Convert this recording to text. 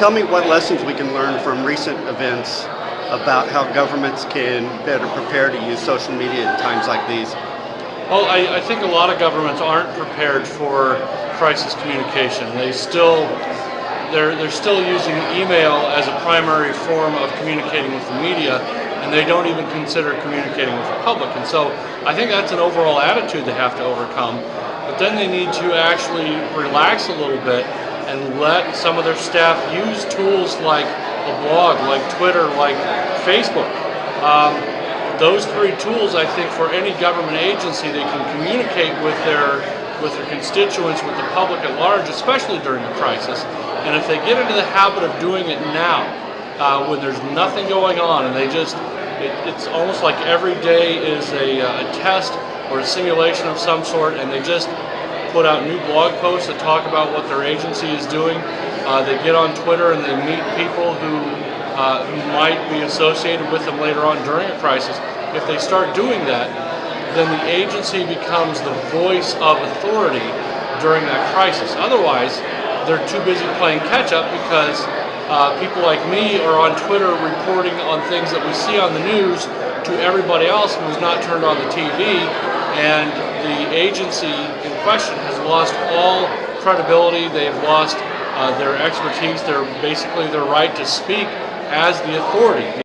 tell me what lessons we can learn from recent events about how governments can better prepare to use social media in times like these. Well, I, I think a lot of governments aren't prepared for crisis communication. They still they're, they're still using email as a primary form of communicating with the media and they don't even consider communicating with the public. And so I think that's an overall attitude they have to overcome. But then they need to actually relax a little bit and let some of their staff use tools like a blog, like Twitter, like Facebook. Um, those three tools, I think, for any government agency, they can communicate with their with their constituents, with the public at large, especially during a crisis. And if they get into the habit of doing it now, uh, when there's nothing going on, and they just, it, it's almost like every day is a, uh, a test or a simulation of some sort, and they just put out new blog posts that talk about what their agency is doing. Uh, they get on Twitter and they meet people who, uh, who might be associated with them later on during a crisis. If they start doing that, then the agency becomes the voice of authority during that crisis. Otherwise, they're too busy playing catch up because uh, people like me are on Twitter reporting on things that we see on the news to everybody else who's not turned on the TV and the agency in question has lost all credibility, they've lost uh, their expertise, their basically their right to speak as the authority.